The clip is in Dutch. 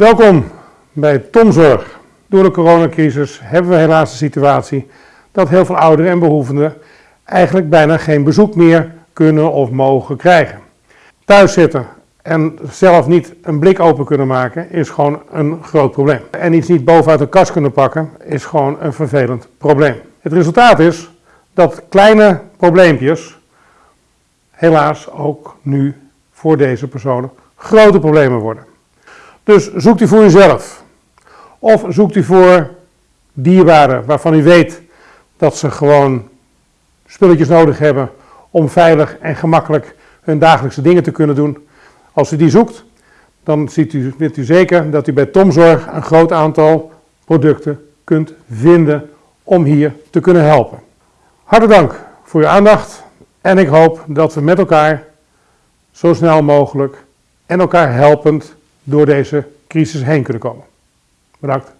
Welkom bij Tomzorg. Door de coronacrisis hebben we helaas de situatie dat heel veel ouderen en behoevenden eigenlijk bijna geen bezoek meer kunnen of mogen krijgen. Thuis zitten en zelf niet een blik open kunnen maken is gewoon een groot probleem. En iets niet bovenuit de kast kunnen pakken is gewoon een vervelend probleem. Het resultaat is dat kleine probleempjes helaas ook nu voor deze personen grote problemen worden. Dus zoekt u voor uzelf. Of zoekt u voor dierbaren waarvan u weet dat ze gewoon spulletjes nodig hebben om veilig en gemakkelijk hun dagelijkse dingen te kunnen doen. Als u die zoekt, dan ziet u, weet u zeker dat u bij Tomzorg een groot aantal producten kunt vinden om hier te kunnen helpen. Hartelijk dank voor uw aandacht en ik hoop dat we met elkaar zo snel mogelijk en elkaar helpend door deze crisis heen kunnen komen. Bedankt.